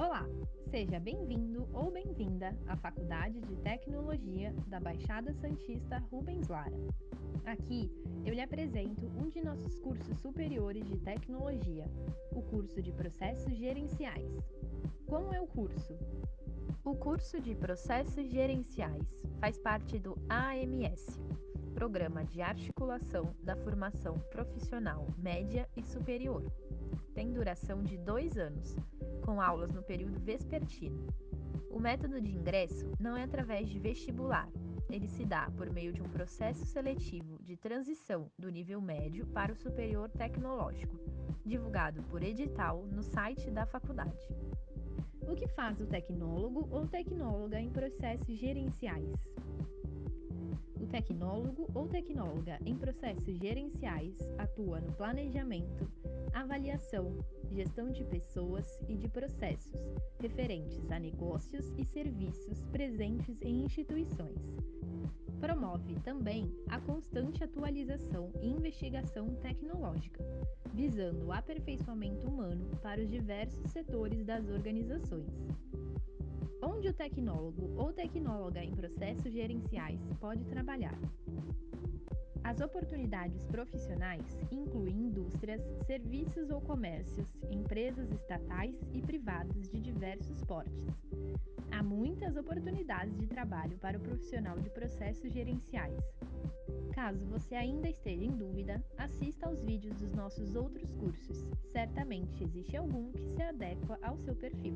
Olá, seja bem-vindo ou bem-vinda à Faculdade de Tecnologia da Baixada Santista Rubens Lara. Aqui eu lhe apresento um de nossos cursos superiores de tecnologia, o curso de Processos Gerenciais. Como é o curso? O curso de Processos Gerenciais faz parte do AMS, Programa de Articulação da Formação Profissional Média e Superior. Tem duração de dois anos, com aulas no período vespertino. O método de ingresso não é através de vestibular, ele se dá por meio de um processo seletivo de transição do nível médio para o superior tecnológico, divulgado por edital no site da faculdade. O que faz o tecnólogo ou tecnóloga em processos gerenciais? O tecnólogo ou tecnóloga em processos gerenciais atua no planejamento, avaliação, gestão de pessoas e de processos referentes a negócios e serviços presentes em instituições. Promove também a constante atualização e investigação tecnológica, visando o aperfeiçoamento humano para os diversos setores das organizações. Onde o tecnólogo ou tecnóloga em processos gerenciais pode trabalhar? As oportunidades profissionais incluem indústrias, serviços ou comércios, empresas estatais e privadas de diversos portes. Há muitas oportunidades de trabalho para o profissional de processos gerenciais. Caso você ainda esteja em dúvida, assista aos vídeos dos nossos outros cursos. Certamente existe algum que se adequa ao seu perfil.